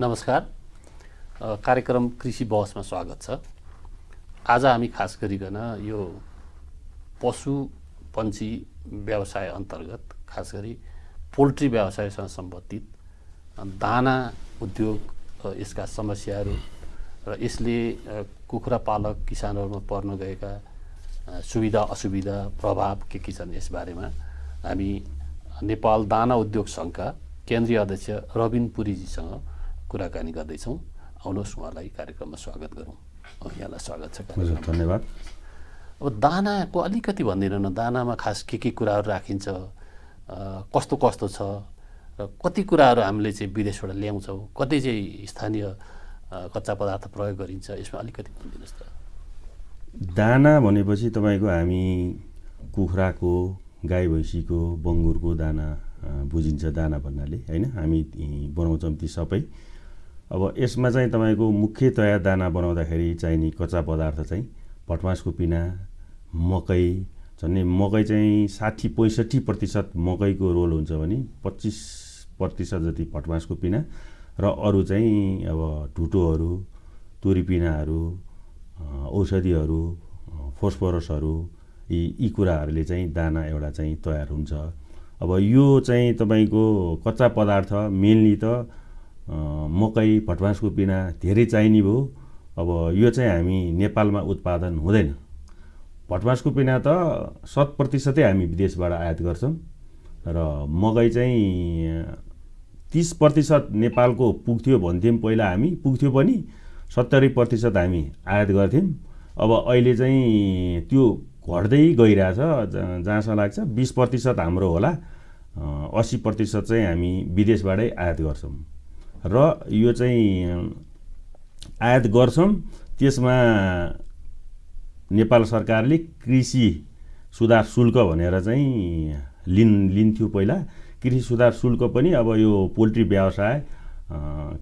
नमस्कार। कार्यक्रम कृषि बहसमा स्वागत छ। आज हामी खास गरिकन यो पशु पन्छी व्यवसाय अन्तर्गत खास गरी पोल्ट्री व्यवसायसँग सम्बन्धित दाना उद्योग यसका समस्याहरू र यसले कुखुरा पालक किसानहरूमा पर्न गएका सुविधा असुविधा प्रभाव के के छन् यसबारेमा हामी नेपाल दाना उद्योग सङ्घका केन्द्रीय अध्यक्ष रविन पुरीजीसँग कुराकानी गर्दैछौँ आउनुहोस् उहाँलाई कार्यक्रममा स्वागत गरौँ। यहाँलाई स्वागत छ। हजुर धन्यवाद। अब दानाको अलिकति भनिदिनु न दानामा खास के के कुराहरू राखिन्छ? कस्तो कस्तो छ? र कति कुराहरू हामीले चाहिँ विदेशबाट ल्याउँछौँ? कति चाहिँ स्थानीय कच्चा पदार्थ प्रयोग गरिन्छ? यसमा अलिकति भनिदिनुहोस् त। दाना भनेपछि तपाईँको हामी कुखुराको गाई भैँसीको बङ्गुरको दाना बुझिन्छ दाना भन्नाले होइन? हामी बनाउँछौँ ती सबै। अब यसमा चाहिँ तपाईँको मुख्यतया दाना बनाउँदाखेरि चाहिने कच्चा पदार्थ चाहिँ भटमासको पिना मकै झन्डै मकै चाहिँ साठी पैँसठी प्रतिशत मकैको रोल हुन्छ भने पच्चिस प्रतिशत जति भटमासको पिना र अरू चाहिँ अब ढुटोहरू तोरी पिनाहरू अ, औषधिहरू फोस्फोरसहरू यी यी कुराहरूले चाहिँ दाना एउटा चाहिँ तयार हुन्छ। अब यो चाहिँ तपाईँको कच्चा पदार्थ मेनली त मकै भटमासको पिना धेरै चाहिने भयो। अब यो चाहिँ हामी नेपालमा उत्पादन हुँदैन। भटमासको पिना त शत प्रतिशतै हामी विदेशबाट आयात गर्छौँ र मकै चाहिँ तिस प्रतिशत नेपालको पुग्थ्यो भन्थ्यौँ पहिला हामी पुग्थ्यो पनि सत्तरी प्रतिशत हामी आयात गर्थ्यौँ। अब अहिले चाहिँ त्यो घट्दै गइरहेछ जहाँसम्म लाग्छ बिस प्रतिशत हाम्रो होला। असी प्रतिशत चाहिँ हामी विदेशबाटै आयात गर्छौँ। र यो चाहिँ आयात गर्छौँ। त्यसमा नेपाल सरकारले कृषि सुधार शुल्क भनेर चाहिँ लिन लिन्थ्यो पहिला। कृषि सुधार शुल्क पनि अब यो पोल्ट्री व्यवसाय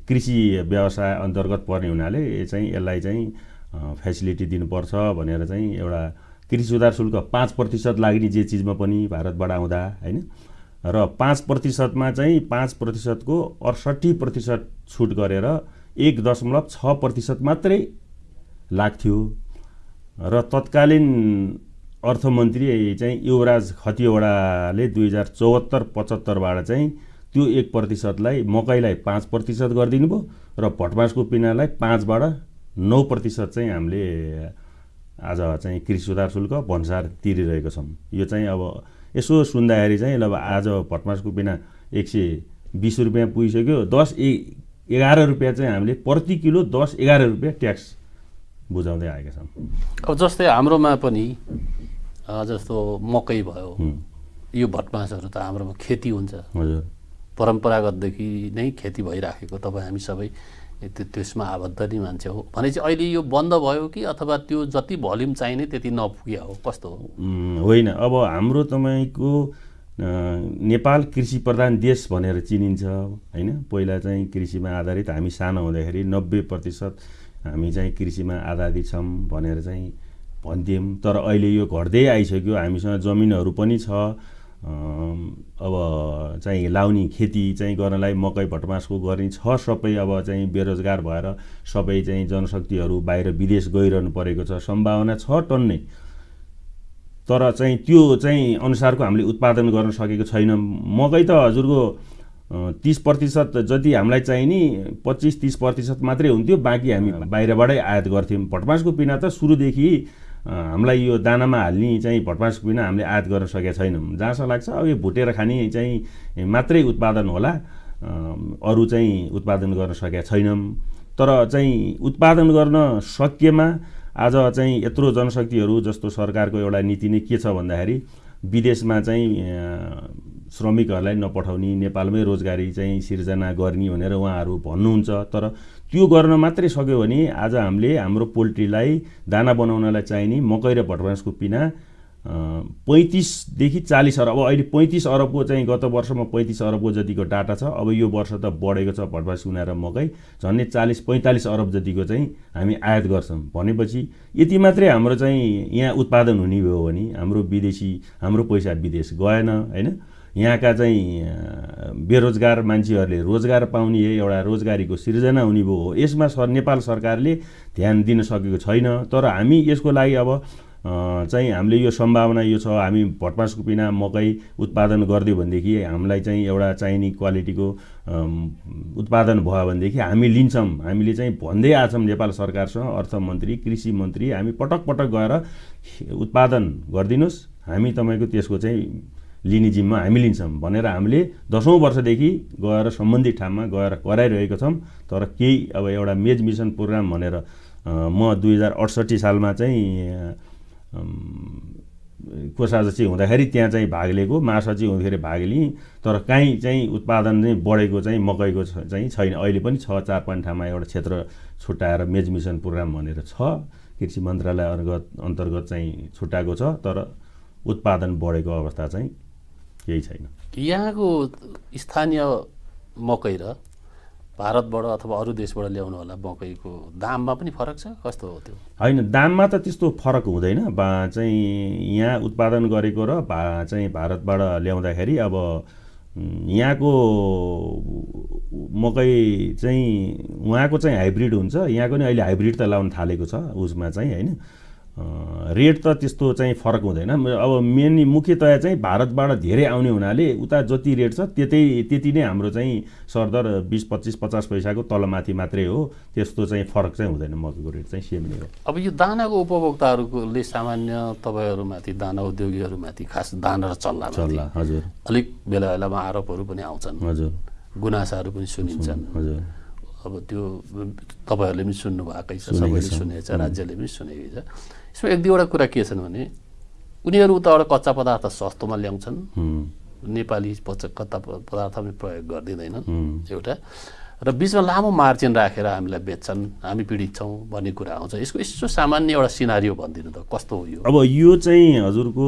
कृषि व्यवसाय अन्तर्गत पर्ने हुनाले चाहिँ यसलाई चाहिँ फेसिलिटी दिनुपर्छ भनेर चाहिँ एउटा कृषि सुधार शुल्क पाँच प्रतिशत लाग्ने जे चिजमा पनि भारतबाट आउँदा होइन? र पाँच प्रतिशतमा चाहिँ पाँच प्रतिशतको अडसट्ठी प्रतिशत छुट गरेर एक दशमलव छ प्रतिशत मात्रै लाग्थ्यो। र तत्कालीन अर्थमन्त्री चाहिँ युवराज खतिवडाले दुई हजार चौहत्तर पचहत्तरबाट चाहिँ त्यो एक प्रतिशतलाई मकैलाई पाँच प्रतिशत गरिदिनु भयो र भटमासको पिनालाई पाँचबाट नौ प्रतिशत चाहिँ हामीले आज चाहिँ कृषि सुधार शुल्क भन्सार तिरिरहेको छौँ। यो चाहिँ अब यसो सुन्दाखेरि चाहिँ अब आज भटमासको पिना एक सय बिस रुपियाँ पुगिसक्यो। दस ए एघार रुपियाँ चाहिँ हामीले प्रति किलो दस एघार रुपियाँ ट्याक्स बुझाउँदै आएका छौँ। अब जस्तै हाम्रोमा पनि जस्तो मकै भयो यो भटमासहरू त हाम्रोमा खेती हुन्छ। हजुर। परम्परागतदेखि नै खेती भइराखेको तपाईँ हामी सबै त्यो त्यसमा आबद्ध नै मान्छे हो। भनेपछि अहिले यो बन्द भयो कि अथवा त्यो जति भल्युम चाहिने त्यति नपुग्या हो? कस्तो हो? होइन। अब हाम्रो तपाईँको नेपाल कृषि प्रधान देश भनेर चिनिन्छ होइन? पहिला चाहिँ कृषिमा आधारित हामी सानो हुँदाखेरि नब्बे प्रतिशत हामी चाहिँ कृषिमा आधारित छौँ भनेर चाहिँ भन्थ्यौँ तर अहिले यो घट्दै आइसक्यो। हामीसँग जमिनहरू पनि छ। अब चाहिँ लाउने खेती चाहिँ गर्नलाई मकै भटमासको गर्ने छ सबै अब चाहिँ बेरोजगार भएर सबै चाहिँ जनशक्तिहरू बाहिर विदेश गइरहनु परेको छ सम्भावना छ टन्नै। तर चाहिँ त्यो चाहिँ अनुसारको हामीले उत्पादन गर्न सकेको छैनौँ। मकै त हजुरको तिस प्रतिशत जति हामीलाई चाहिने पच्चिस तिस प्रतिशत मात्रै हुन्थ्यो बाँकी हामी बाहिरबाटै आयात गर्थ्यौँ। भटमासको पिना त सुरुदेखि हामीलाई यो दानामा हाल्ने चाहिँ भटमासको पिना हामीले आयात गर्न सकेका छैनौँ। जहाँसम्म लाग्छ अब यो भुटेर खाने चाहिँ मात्रै उत्पादन होला। अरू चाहिँ उत्पादन गर्न सकेका छैनौँ। तर चाहिँ उत्पादन गर्न सकिएमा आज चाहिँ यत्रो जनशक्तिहरू जस्तो सरकारको एउटा नीति नै के छ भन्दाखेरि विदेशमा चाहिँ श्रमिकहरूलाई नपठाउने नेपालमै रोजगारी चाहिँ सिर्जना गर्ने भनेर उहाँहरू भन्नुहुन्छ। तर त्यो गर्न मात्रै सक्यो भने आज हामीले हाम्रो पोल्ट्रीलाई दाना बनाउनलाई चाहिने मकै र भटमासको पिना पैँतिसदेखि चालिस अरब अब अहिले पैँतिस अरबको चाहिँ गत वर्षमा पैँतिस अरबको जतिको डाटा छ अब यो वर्ष त बढेको छ भटमास सुना र मकै झन्डै चालिस पैँतालिस अरब जतिको चाहिँ हामी आयात गर्छौँ। भनेपछि यति मात्रै हाम्रो चाहिँ यहाँ उत्पादन हुने भयो भने हाम्रो विदेशी हाम्रो पैसा विदेश गएन होइन? यहाँका चाहिँ बेरोजगार मान्छेहरूले रोजगार पाउने एउटा रोजगारीको सिर्जना हुने भयो। हो यसमा सर नेपाल सरकारले ध्यान दिन सकेको छैन। तर हामी यसको लागि अब चाहिँ हामीले यो सम्भावना यो छ हामी भटमासको पिना मकै उत्पादन गरिदियो भनेदेखि हामीलाई चाहिँ एउटा चाहिने क्वालिटीको उत्पादन भयो भनेदेखि हामी लिन्छौँ। हामीले चाहिँ भन्दै आएछौँ नेपाल सरकारसँग अर्थमन्त्री कृषि मन्त्री हामी पटक पटक गएर उत्पादन गरिदिनुहोस्। हामी तपाईँको त्यसको चाहिँ लिने जिम्मा हामी लिन्छौँ। भनेर हामीले दसौँ वर्षदेखि गएर सम्बन्धित ठाउँमा गएर कराइरहेको छौँ। तर केही अब एउटा मेज मिसन प्रोग्राम भनेर म दुई हजार अडसट्ठी सालमा चाहिँ कोषाध्यक्ष हुँदाखेरि त्यहाँ चाहिँ भाग लिएको महासचिव हुँदाखेरि भाग लिएँ। तर काहीँ चाहिँ उत्पादन चाहिँ बढेको चाहिँ मकैको चाहिँ छैन। अहिले पनि छ चार पाँच ठाउँमा एउटा क्षेत्र छुट्याएर मेज मिसन प्रोग्राम भनेर छ। कृषि मन्त्रालय अन्तर्गत अन्तर्गत चाहिँ छुट्याएको छ। तर उत्पादन बढेको अवस्था चाहिँ केही छैन। यहाँको स्थानीय मकै र भारतबाट अथवा अरू देशबाट ल्याउनु होला मकैको दाममा पनि फरक छ? कस्तो हो त्यो? होइन दाममा त त्यस्तो फरक हुँदैन। बा चाहिँ यहाँ उत्पादन गरेको र भा चाहिँ भारतबाट ल्याउँदाखेरि अब यहाँको मकै चाहिँ उहाँको चाहिँ हाइब्रिड हुन्छ। यहाँको नि अहिले हाइब्रिड त लाउनु थालेको छ उसमा चाहिँ होइन? रेट त त्यस्तो चाहिँ फरक हुँदैन। अब मेन मुख्यतया चाहिँ भारतबाट धेरै आउने हुनाले उता जति रेट छ त्यतै त्यति नै हाम्रो चाहिँ सरदर बिस पच्चिस पचास पैसाको तलमाथि मात्रै हो। त्यस्तो चाहिँ फरक चाहिँ हुँदैन मकैको रेट चाहिँ सेम नै हो अब यो दानाको उपभोक्ताहरूले सामान्य तपाईँहरूमाथि दाना उद्योगीहरूमाथि खास दाना र चल्ला चल्ला हजुर। अलिक बेला बेलामा आरोपहरू पनि आउँछन्। हजुर। गुनासाहरू पनि सुनिन्छन् हजुर। अब त्यो तपाईँहरूले पनि सुन्नु भएकै छ सबैले सुनेको छ राज्यले पनि सुनेकै छ। यसमा एक दुईवटा कुरा के छन् भने उनीहरू उताबाट कच्चा पदार्थ सस्तोमा ल्याउँछन्। नेपाली कच्चा पदार्थ पनि प्रयोग गरिदिँदैनन् एउटा। र बिचमा लामो मार्जिन राखेर हामीलाई बेच्छन् हामी पीडित छौँ भन्ने कुरा आउँछ। यसको यसो सामान्य एउटा सिनारियो भनिदिनु त कस्तो हो यो? अब यो चाहिँ हजुरको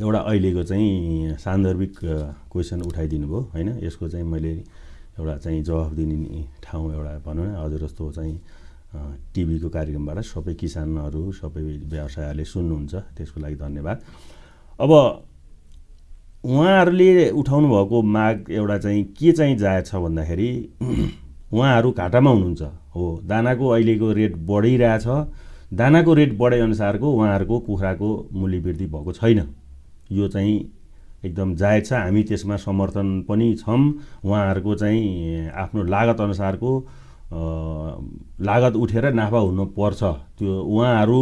एउटा अहिलेको चाहिँ सान्दर्भिक क्वेसन उठाइदिनु भयो होइन? यसको चाहिँ मैले एउटा चाहिँ जवाफ दिने ठाउँ एउटा भनौँ न हजुर जस्तो चाहिँ टिभीको कार्यक्रमबाट सबै किसानहरू सबै व्यवसायहरूले सुन्नुहुन्छ त्यसको लागि धन्यवाद। अब उहाँहरूले उठाउनु भएको माग एउटा चाहिँ के चाहिँ जायज छ भन्दाखेरि उहाँहरू घाटामा हुनुहुन्छ। हो दानाको अहिलेको रेट बढिरहेछ। दानाको रेट बढेअनुसारको उहाँहरूको कुखुराको मूल्य वृद्धि भएको छैन। यो चाहिँ एकदम जायज छ। हामी त्यसमा समर्थन पनि छौँ। उहाँहरूको चाहिँ आफ्नो लागत अनुसारको लागत उठेर नाफा हुनुपर्छ। त्यो उहाँहरू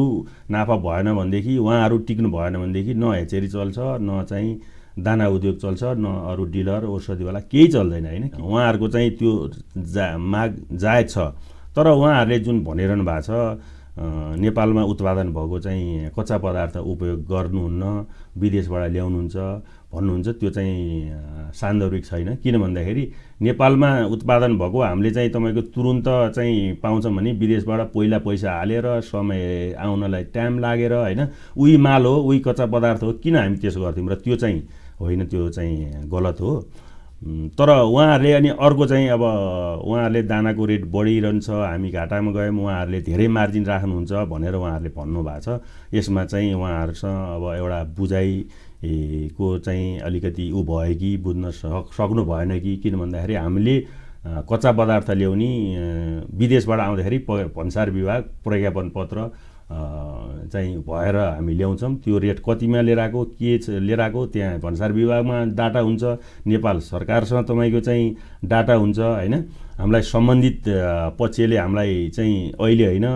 नाफा भएन भनेदेखि उहाँहरू टिक्नु भएन भनेदेखि न हेचेरी चल्छ न चाहिँ दाना उद्योग चल्छ न अरू डिलर औषधिवाला केही चल्दैन होइन उहाँहरूको चाहिँ त्यो जा माग जायज छ। तर उहाँहरूले जुन भनिरहनु भएको छ नेपालमा उत्पादन भएको चाहिँ कच्चा पदार्थ उपयोग गर्नुहुन्न विदेशबाट ल्याउनुहुन्छ भन्नुहुन्छ त्यो चाहिँ सान्दर्भिक छैन। किन भन्दाखेरि नेपालमा उत्पादन भएको हामीले चाहिँ तपाईँको तुरुन्त चाहिँ पाउँछौँ भने विदेशबाट पहिला पैसा हालेर समय आउनलाई टाइम लागेर होइन उही माल हो उही कच्चा पदार्थ हो किन हामी त्यसो गर्थ्यौँ? र त्यो चाहिँ होइन त्यो चाहिँ गलत हो। तर उहाँहरूले अनि अर्को चाहिँ अब उहाँहरूले दानाको रेट बढिरहन्छ हामी घाटामा गयौँ उहाँहरूले धेरै मार्जिन राख्नुहुन्छ भनेर उहाँहरूले भन्नुभएको छ। यसमा चाहिँ उहाँहरूसँग अब एउटा बुझाइ को चाहिँ अलिकति ऊ भयो कि बुझ्न सक सक्नु भएन कि किन भन्दाखेरि हामीले कच्चा पदार्थ ल्याउने विदेशबाट आउँदाखेरि प भन्सार विभाग प्रज्ञापन पत्र चाहिँ भएर हामी ल्याउँछौँ। त्यो रेट कतिमा लिएर आएको के लिएर आएको त्यहाँ भन्सार विभागमा डाटा हुन्छ। नेपाल सरकारसँग तपाईँको चाहिँ डाटा हुन्छ होइन? हामीलाई सम्बन्धित पक्षले हामीलाई चाहिँ अहिले होइन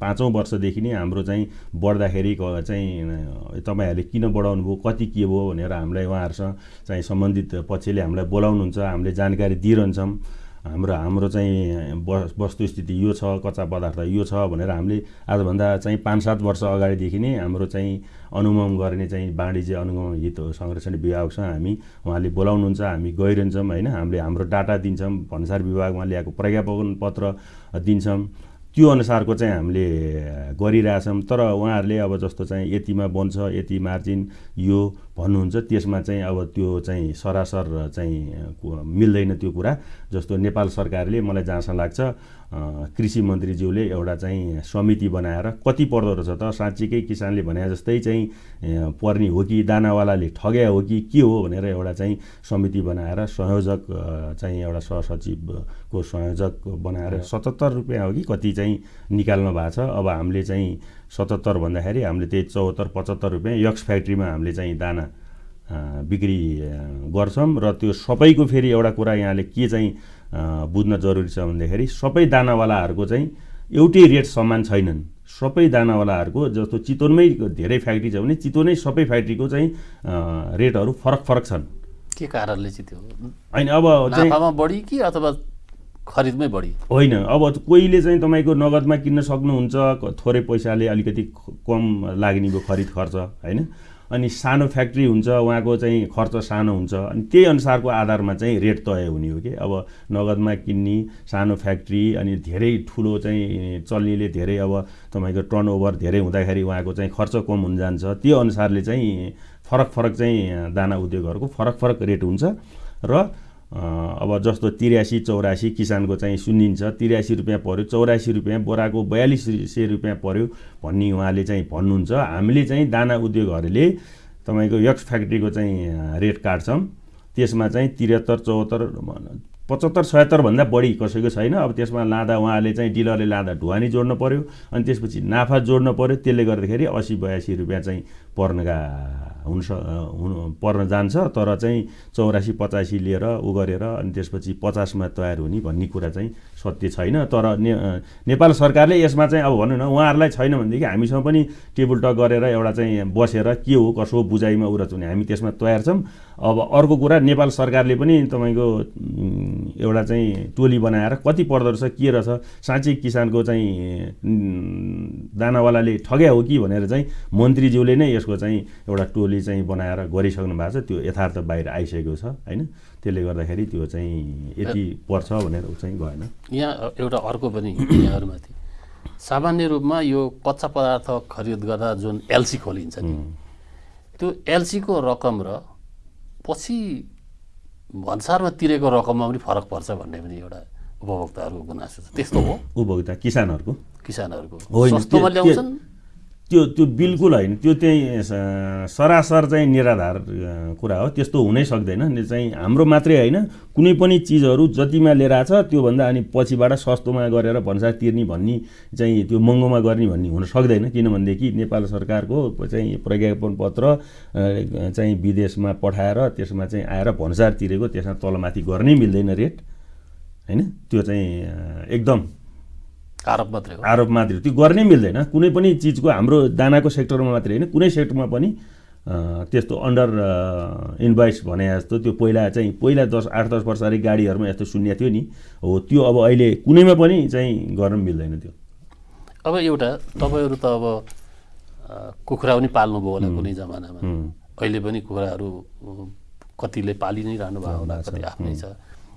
पाँचौँ वर्षदेखि नै हाम्रो चाहिँ बढ्दाखेरि चाहिँ तपाईँहरूले किन बढाउनु भयो कति के भयो भनेर हामीलाई उहाँहरूसँग चाहिँ सम्बन्धित पक्षले हामीलाई बोलाउनुहुन्छ हामीले जानकारी दिइरहन्छौँ। हाम्रो हाम्रो चाहिँ वस्तुस्थिति यो छ कच्चा पदार्थ यो छ भनेर हामीले आजभन्दा चाहिँ पाँच सात वर्ष अगाडिदेखि नै हाम्रो चाहिँ अनुगमन गर्ने चाहिँ वाणिज्य अनुगमन हित संरक्षण विभागसँग हामी उहाँले बोलाउनुहुन्छ हामी गइरहन्छौँ होइन? हामीले हाम्रो डाटा दिन्छौँ भन्सार विभागमा ल्याएको प्रज्ञापन पत्र दिन्छौँ। त्यो अनुसारको चाहिँ हामीले गरिरहेछौँ। तर उहाँहरूले अब जस्तो चाहिँ यतिमा बन्छ यति मार्जिन यो भन्नुहुन्छ त्यसमा चाहिँ अब त्यो चाहिँ सरासर चाहिँ मिल्दैन त्यो कुरा। जस्तो नेपाल सरकारले मलाई जहाँसम्म लाग्छ कृषि मन्त्रीज्यूले एउटा चाहिँ समिति बनाएर कति पर्दो रहेछ त साँच्चीकै किसानले भने जस्तै चाहिँ पर्ने हो कि दानावालाले ठग्या हो कि के हो भनेर एउटा चाहिँ समिति बनाएर संयोजक चाहिँ एउटा सहसचिवको संयोजक बनाएर सतहत्तर रुपियाँ हो कि कति चाहिँ निकाल्नु भएको छ। अब हामीले चाहिँ सतहत्तर भन्दाखेरि हामीले त्यही चौहत्तर पचहत्तर रुपियाँ यक्स फ्याक्ट्रीमा हामीले चाहिँ दाना बिक्री गर्छौँ र त्यो सबैको फेरि एउटा कुरा यहाँले के चाहिँ बुझ्न जरुरी छ भन्दाखेरि सबै दानावालाहरूको चाहिँ एउटै रेट समान छैनन्। सबै दानावालाहरूको जस्तो चितवनमै धेरै फ्याक्ट्री छ भने चितवनै सबै फ्याक्ट्रीको चाहिँ रेटहरू फरक फरक छन्। के कारणले चाहिँ त्यो होइन अब चाहिँ बढी कि अथवा खरिदमै बढी? होइन अब कोहीले चाहिँ तपाईँको नगदमा किन्न सक्नुहुन्छ थोरै पैसाले अलिकति कम लाग्ने भयो खरिद खर्च होइन? अनि सानो फ्याक्ट्री हुन्छ उहाँको चाहिँ खर्च सानो हुन्छ। अनि त्यही अनुसारको आधारमा चाहिँ रेट तय हुने हो कि? अब नगदमा किन्ने सानो फ्याक्ट्री अनि धेरै ठुलो चाहिँ चल्नेले धेरै अब तपाईँको टर्नओभर धेरै हुँदाखेरि उहाँको चाहिँ खर्च कम हुन जान्छ त्यो अनुसारले चाहिँ फरक फरक चाहिँ दाना उद्योगहरूको फरक फरक रेट हुन्छ। र अब जस्तो तिरासी चौरासी किसानको चाहिँ सुनिन्छ तिरासी रुपियाँ पऱ्यो चौरासी रुपियाँ बोराको बयालिस सय रुपियाँ पऱ्यो भन्ने उहाँले चाहिँ भन्नुहुन्छ। हामीले चाहिँ दाना उद्योगहरूले तपाईँको यक्स फ्याक्ट्रीको चाहिँ रेट काट्छौँ। त्यसमा चाहिँ त्रिहत्तर चौहत्तर पचहत्तर छयत्तरभन्दा बढी कसैको छैन। अब त्यसमा लाँदा उहाँले चाहिँ डिलरले लाँदा ढुवानी जोड्नु पऱ्यो अनि त्यसपछि नाफा जोड्नु पऱ्यो त्यसले गर्दाखेरि असी बयासी रुपियाँ चाहिँ पर्नका हुन हुनु पर्न जान्छ तर चाहिँ चौरासी पचासी लिएर उ गरेर अनि त्यसपछि पचासमा तयार हुने भन्ने कुरा चाहिँ सत्य छैन तर ने नेपाल सरकारले यसमा चाहिँ अब भनौँ न उहाँहरूलाई छैन भनेदेखि हामीसँग पनि टेबल टक गरेर एउटा चाहिँ बसेर के हो कसो बुझाइमा उरच हुने हामी त्यसमा तयार छौँ। अब अर्को कुरा नेपाल सरकारले पनि तपाईँको एउटा चाहिँ टोली बनाएर कति पर्दो रहेछ के रहेछ साँच्चै किसानको चाहिँ दानावालाले ठग्या हो कि भनेर चाहिँ मन्त्रीज्यूले नै यसको चाहिँ एउटा टोली चाहिँ बनाएर गरिसक्नु भएको छ। त्यो यथार्थ बाहिर आइसकेको छ होइन? त्यसले गर्दाखेरि त्यो चाहिँ यति पर्छ भनेर चाहिँ गएन। यहाँ एउटा अर्को पनि यहाँहरूमाथि। सामान्य रूपमा यो कच्चा पदार्थ खरिद गर्दा जुन एलसी खोलिन्छ नि त्यो एलसीको रकम र पछि भन्सारमा तिरेको रकममा पनि फरक पर्छ भन्ने पनि एउटा उपभोक्ताहरूको गुनासो छ। त्यस्तो हो। उपभोक्ता किसानहरूको? किसानहरूको। सस्तोमा ल्याउँछन् त्यो त्यो बिल्कुल होइन। त्यो चाहिँ सरासर चाहिँ निराधार कुरा हो। त्यस्तो हुनै सक्दैन। चाहिँ हाम्रो मात्रै होइन। कुनै पनि चिजहरू जतिमा लिएर आएको छ त्योभन्दा अनि पछिबाट सस्तोमा गरेर भन्सार तिर्ने भन्ने चाहिँ त्यो महँगोमा गर्ने भन्ने हुन सक्दैन। किनभनेदेखि नेपाल सरकारको चाहिँ प्रज्ञापन पत्र चाहिँ विदेशमा पठाएर त्यसमा चाहिँ आएर भन्सार तिरेको त्यसमा तलमाथि गर्नै मिल्दैन रेट। होइन? त्यो चाहिँ एकदम आरोप मात्रै हो। आरोप मात्रै त्यो गर्नै मिल्दैन। कुनै पनि चिजको हाम्रो दानाको सेक्टरमा मात्रै होइन कुनै सेक्टरमा पनि त्यस्तो अन्डर इन्भाइस भने जस्तो त्यो पहिला चाहिँ पहिला दस आठ दस वर्ष अगाडि गाडीहरूमा यस्तो शून्य थियो नि। हो त्यो अब अहिले कुनैमा पनि चाहिँ गर्न मिल्दैन त्यो। अब एउटा तपाईँहरू त अब कुखुरा पनि पाल्नुभयो होला कुनै जमानामा। अहिले पनि कुखुराहरू कतिले पालि नै रहनु भएको होला कति आफ्नै छ।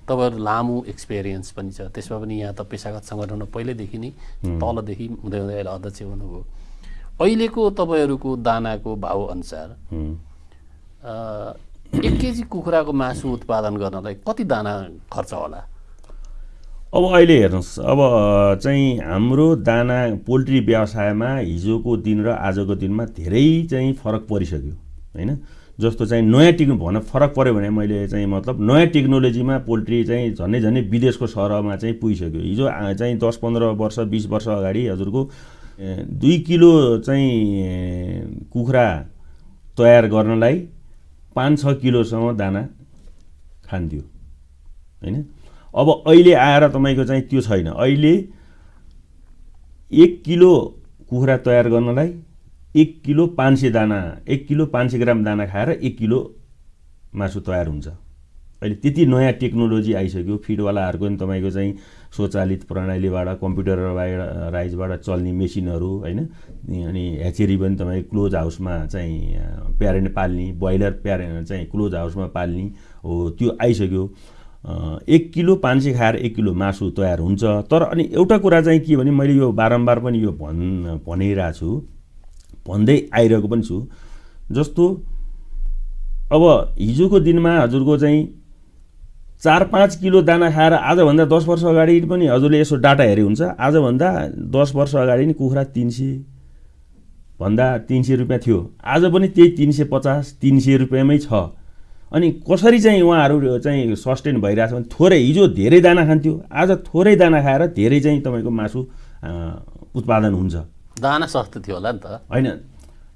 तपाईँहरू लामो एक्सपिरियन्स पनि छ। त्यसमा पनि यहाँ त पेसागत सङ्गठनमा पहिल्यैदेखि नै तलदेखि हुँदै हुँदै अहिले अध्यक्ष हुनुभयो। अहिलेको तपाईँहरूको दानाको भाउ अनुसार एक केजी कुखुराको मासु उत्पादन गर्नलाई कति दाना खर्च होला? अब अहिले हेर्नुहोस् अब चाहिँ हाम्रो दाना पोल्ट्री व्यवसायमा हिजोको दिन र आजको दिनमा धेरै चाहिँ फरक परिसक्यो होइन? जस्तो चाहिँ नयाँ टेक्नो भन फरक पऱ्यो भने मैले चाहिँ मतलब नयाँ टेक्नोलोजीमा पोल्ट्री चाहिँ झन्डै झन्डै विदेशको सहरमा चाहिँ पुगिसक्यो। हिजो चाहिँ दस पन्ध्र वर्ष बिस वर्ष अगाडि हजुरको दुई किलो चाहिँ कुखुरा तयार गर्नलाई पाँच छ किलोसम्म दाना खान्थ्यो। होइन? अब अहिले आएर तपाईँको चाहिँ त्यो छैन। अहिले एक किलो कुखुरा तयार गर्नलाई एक किलो पाँच सय दाना एक किलो पाँच सय ग्राम दाना खाएर एक किलो मासु तयार हुन्छ। अहिले त्यति नयाँ टेक्नोलोजी आइसक्यो फिडवालाहरूको पनि तपाईँको चाहिँ स्वचालित प्रणालीबाट कम्प्युटर राइजबाट चल्ने मेसिनहरू होइन? अनि ह्याचेरी पनि तपाईँको क्लोज हाउसमा चाहिँ प्यारेन्ट पाल्ने ब्रोइलर प्यारेन्ट चाहिँ क्लोज हाउसमा पाल्ने हो त्यो आइसक्यो। एक किलो पाँच सय खाएर एक किलो मासु तयार हुन्छ। तर अनि एउटा कुरा चाहिँ के भने मैले यो बारम्बार पनि यो भन् भनिरहेको छु। भन्दै आइरहेको पनि छु। जस्तो अब हिजोको दिनमा हजुरको चाहिँ चार पाँच किलो दाना खाएर आजभन्दा दस वर्ष अगाडि पनि हजुरले यसो डाटा हेरे हुन्छ। आजभन्दा दस वर्ष अगाडि नि कुखुरा तिन सय भन्दा तिन सय रुपियाँ थियो। आज पनि त्यही तिन सय पचास तिन सय रुपियाँमै छ। अनि कसरी चाहिँ उहाँहरू चाहिँ सस्टेन भइरहेछ भने थोरै हिजो धेरै दाना खान्थ्यो। आज थोरै दाना खाएर धेरै चाहिँ तपाईँको मासु उत्पादन हुन्छ। दाना सस्तो थियो होला नि त। होइन।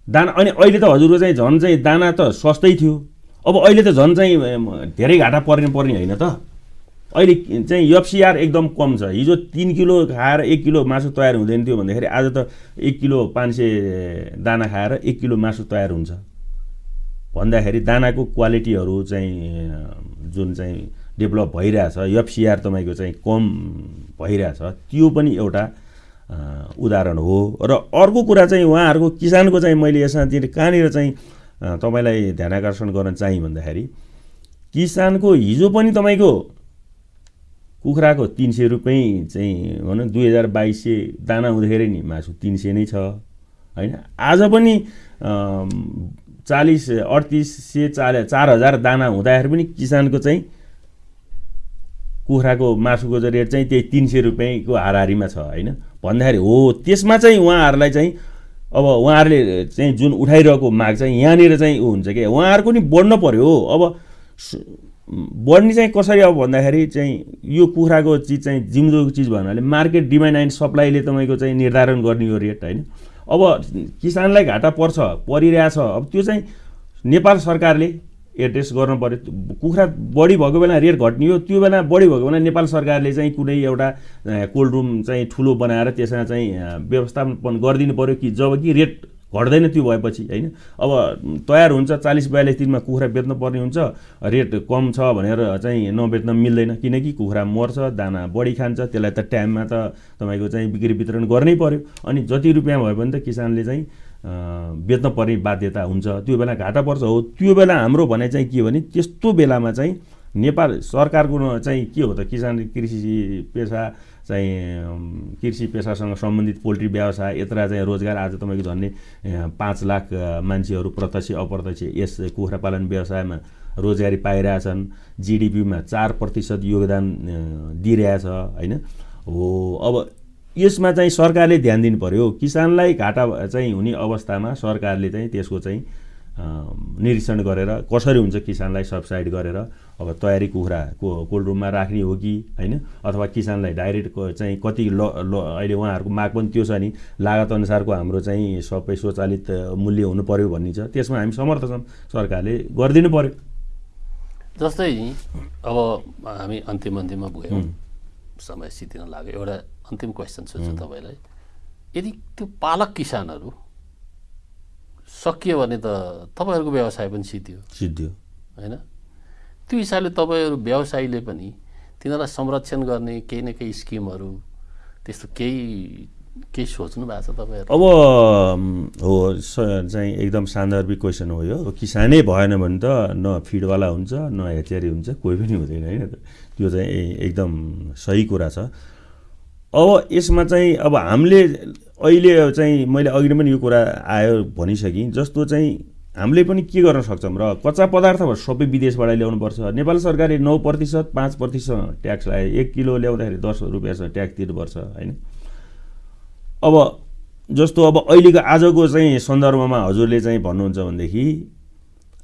दाना अनि अहिले त हजुरको चाहिँ झन् चाहिँ दाना त सस्तै थियो। अब अहिले त झन् चाहिँ धेरै घाटा पर्ने पर्ने होइन त। अहिले चाहिँ एफसिआर एकदम कम छ। हिजो तिन किलो खाएर एक किलो मासु तयार हुँदैन थियो भन्दाखेरि आज त एक किलो पाँच सय दाना खाएर एक किलो मासु तयार हुन्छ। भन्दाखेरि दानाको क्वालिटीहरू चाहिँ जुन चाहिँ डेभलप भइरहेछ एफसिआर तपाईँको चाहिँ कम भइरहेछ त्यो पनि एउटा उदाहरण हो। र अर्को कुरा चाहिँ उहाँहरूको किसानको चाहिँ मैले यसमा कहाँनिर चाहिँ तपाईँलाई ध्यान आकर्षण गर्न चाहिँ भन्दाखेरि किसानको हिजो पनि तपाईँको कुखुराको तिन सय रुपियाँ चाहिँ भनौँ दुई हजार बाइस सय दाना हुँदाखेरि नि मासु तिन सय नै छ होइन? आज पनि चालिस अडतिस सय चार चार हजार दाना हुँदाखेरि पनि किसानको चाहिँ कुखुराको मासुको रेट चाहिँ त्यही तिन सय रुपियाँको हाराहारीमा छ होइन? भन्दाखेरि हो त्यसमा चाहिँ उहाँहरूलाई चाहिँ अब उहाँहरूले चाहिँ जुन उठाइरहेको माग चाहिँ यहाँनिर चाहिँ ऊ हुन्छ कि? उहाँहरूको नि बढ्न पऱ्यो अब बढ्ने चाहिँ कसरी अब भन्दाखेरि चाहिँ यो कुखुराको चिज चाहिँ जिउँदोको चिज भन्नाले मार्केट डिमान्ड एन्ड सप्लाईले तपाईँको चाहिँ निर्धारण गर्ने यो रेट होइन? अब किसानलाई घाटा पर्छ परिरहेछ। अब त्यो चाहिँ नेपाल सरकारले एड्रेस गर्नु पऱ्यो कुखुरा बढी भएको बेला रेट घट्ने हो त्यो बेला बढी भएको बेला नेपाल सरकारले चाहिँ कुनै एउटा कोल्ड रुम चाहिँ ठुलो बनाएर त्यसमा चाहिँ व्यवस्थापन गरिदिनु पऱ्यो कि जब कि रेट घट्दैन त्यो भएपछि होइन? अब तयार हुन्छ चालिस बयालिस दिनमा कुखुरा बेच्नु पर्ने हुन्छ रेट कम छ भनेर चाहिँ नबेच्न मिल्दैन किनकि कुखुरा मर्छ दाना बढी खान्छ त्यसलाई त टाइममा त तपाईँको चाहिँ बिक्री वितरण गर्नै पऱ्यो अनि जति रुपियाँ भयो भने त किसानले चाहिँ बेच्न पर्ने बाध्यता हुन्छ। त्यो बेला घाटा पर्छ हो। त्यो बेला हाम्रो भनाइ चाहिँ के भने त्यस्तो बेलामा चाहिँ नेपाल सरकारको चाहिँ के हो त किसान कृषि पेसा चाहिँ कृषि पेसासँग सम्बन्धित पोल्ट्री व्यवसाय यत्र चाहिँ रोजगार आज तपाईँको झन्डै पाँच लाख मान्छेहरू प्रत्यक्ष अप्रत्यक्ष यस कुखुरा पालन व्यवसायमा रोजगारी पाइरहेछन्। जिडिपीमा चार प्रतिशत योगदान दिइरहेछ होइन? हो अब यसमा चाहिँ सरकारले ध्यान दिनु पऱ्यो किसानलाई घाटा चाहिँ हुने अवस्थामा सरकारले चाहिँ त्यसको चाहिँ निरीक्षण गरेर कसरी हुन्छ किसानलाई सब्साइड गरेर अब तयारी कुखुरा को कोल्ड रुममा राख्ने हो कि होइन? अथवा किसानलाई डाइरेक्ट चाहिँ कति ल ल अहिले उहाँहरूको माग पनि त्यो छ नि। लागत अनुसारको हाम्रो चाहिँ सबै स्वचालित मूल्य हुनु पऱ्यो भन्ने छ। त्यसमा हामी समर्थ छौँ। सरकारले गरिदिनु पऱ्यो जस्तै अब हामी अन्तिम अन्तिममा गयौँ। समय सिद्धिन लाग्यो। एउटा अन्तिम क्वेसन सोध्छु तपाईँलाई। यदि त्यो पालक किसानहरू सकियो भने त तपाईँहरूको व्यवसाय पनि सिद्धियो सिद्धियो। होइन? त्यो हिसाबले तपाईँहरू व्यवसायीले पनि तिनीहरूलाई संरक्षण गर्ने केही न केही स्किमहरू त्यस्तो केही केही सोच्नु भएको छ तपाईँहरू? अब हो चाहिँ एकदम सान्दर्भिक क्वेसन हो यो। किसानै भएन भने त न फिडवाला हुन्छ न हेचेरी हुन्छ कोही पनि हुँदैन होइन त्यो चाहिँ एकदम सही कुरा छ। अब यसमा चाहिँ अब हामीले अहिले चाहिँ मैले अघि पनि यो कुरा आयो भनिसकेँ जस्तो चाहिँ हामीले पनि के गर्न सक्छौँ र कच्चा पदार्थहरू सबै विदेशबाट ल्याउनुपर्छ। नेपाल सरकारले नौ प्रतिशत पाँच प्रतिशत ट्याक्स लगायो एक किलो ल्याउँदाखेरि दस रुपियाँ ट्याक्स तिर्नुपर्छ होइन? अब जस्तो अब अहिलेको आजको चाहिँ सन्दर्भमा हजुरले चाहिँ भन्नुहुन्छ भनेदेखि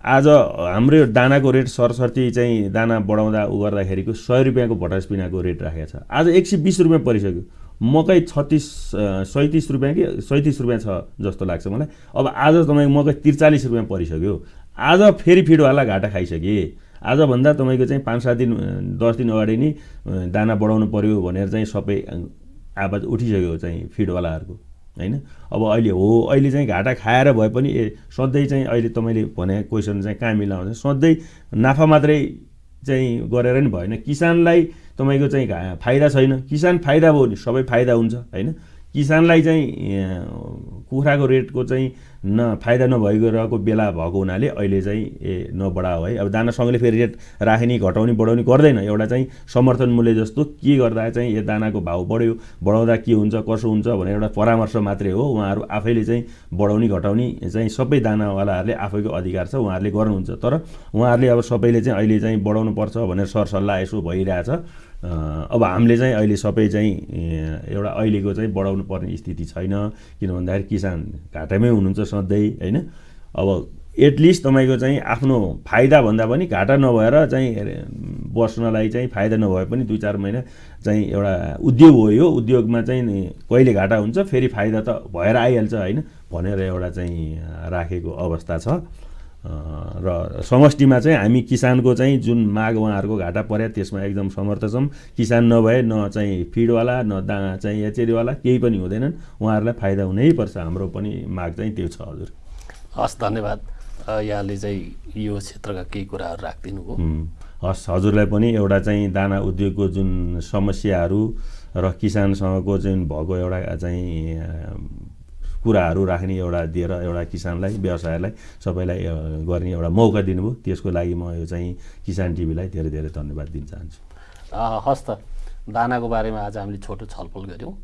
आज हाम्रो दानाको रेट सरसर्ती चाहिँ दाना बढाउँदा उ गर्दाखेरिको सय रुपियाँको भटास पिनाको रेट राखेको छ। आज एक सय बिस रुपियाँ परिसक्यो। मकै छत्तिस सैँतिस रुपियाँ कि सैँतिस रुपियाँ छ जस्तो लाग्छ मलाई। अब आज तपाईँको मकै त्रिचालिस रुपियाँ परिसक्यो। आज फेरि फिडवाला घाटा खाइसके। आजभन्दा तपाईँको चाहिँ पाँच सात दिन दस दिन अगाडि नै दाना बढाउनु पऱ्यो भनेर चाहिँ सबै आवाज उठिसक्यो चाहिँ फिडवालाहरूको होइन? अब अहिले हो अहिले चाहिँ घाटा खाएर भए पनि ए सधैँ चाहिँ अहिले तपाईँले भने क्वेसन चाहिँ कहाँ मिलाउँछ? सधैँ नाफा मात्रै चाहिँ गरेर नि भएन। किसानलाई तपाईँको चाहिँ फाइदा छैन। किसान फाइदा भयो भने सबै फाइदा हुन्छ होइन? किसानलाई चाहिँ कुखुराको रेटको चाहिँ न फाइदा नभएको रहेको बेला भएको हुनाले अहिले चाहिँ ए नबढाओ है। अब दानासँगले फेरि रेट राख्ने घटाउने बढाउने गर्दैन। एउटा चाहिँ समर्थन मूल्य जस्तो के गर्दा चाहिँ यो दानाको भाउ बढ्यो बढाउँदा के हुन्छ कसो हुन्छ भनेर एउटा परामर्श मात्रै हो। उहाँहरू आफैले चाहिँ बढाउने घटाउने चाहिँ सबै दानावालाहरूले आफैको अधिकार छ उहाँहरूले गर्नुहुन्छ। तर उहाँहरूले अब सबैले चाहिँ अहिले चाहिँ बढाउनु पर्छ भनेर सरसल्लाह यसो भइरहेछ। अब हामीले चाहिँ अहिले सबै चाहिँ एउटा अहिलेको चाहिँ बढाउनु पर्ने स्थिति छैन। किन भन्दाखेरि किसान घाटामै हुनुहुन्छ सधैँ होइन? अब एटलिस्ट तपाईँको चाहिँ आफ्नो फाइदा भन्दा पनि घाटा नभएर चाहिँ बस्नलाई चाहिँ फाइदा नभए पनि दुई चार महिना चाहिँ एउटा उद्योग हो यो। उद्योगमा चाहिँ कहिले घाटा हुन्छ फेरि फाइदा त भएर आइहाल्छ होइन? भनेर एउटा चाहिँ राखेको अवस्था छ। र समष्टिमा चाहिँ हामी किसानको चाहिँ जुन माग उहाँहरूको घाटा पर्यो त्यसमा एकदम समर्थ छौँ। किसान नभए न चाहिँ फिडवाला न दा चाहिँ एचेरीवाला केही पनि हुँदैनन्। उहाँहरूलाई फाइदा हुनैपर्छ हाम्रो पनि माग चाहिँ त्यो छ हजुर। हस् धन्यवाद। यहाँले चाहिँ यो क्षेत्रका केही कुराहरू राखिदिनु भयो। हुँ। हस् हजुरलाई पनि एउटा चाहिँ दाना उद्योगको जुन समस्याहरू र किसानसँगको जुन भएको एउटा चाहिँ कुराहरू राख्ने एउटा दिएर एउटा किसानलाई व्यवसायलाई सबैलाई गर्ने एउटा मौका दिनुभयो। त्यसको लागि म यो चाहिँ किसान टिभीलाई धेरै धेरै धन्यवाद दिन चाहन्छु। अ, हस् त दानाको बारेमा आज हामीले छोटो छलफल गऱ्यौँ।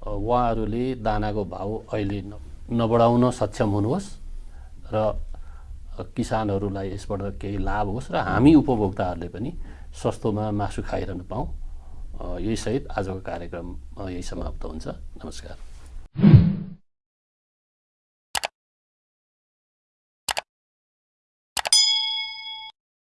उहाँहरूले दानाको भाउ अहिले नबढाउन सक्षम हुनुहोस् र किसानहरूलाई यसबाट केही लाभ होस् र हामी उपभोक्ताहरूले पनि सस्तोमा मासु खाइरहन यही सहित आजको कार्यक्रम यही समाप्त हुन्छ। नमस्कार।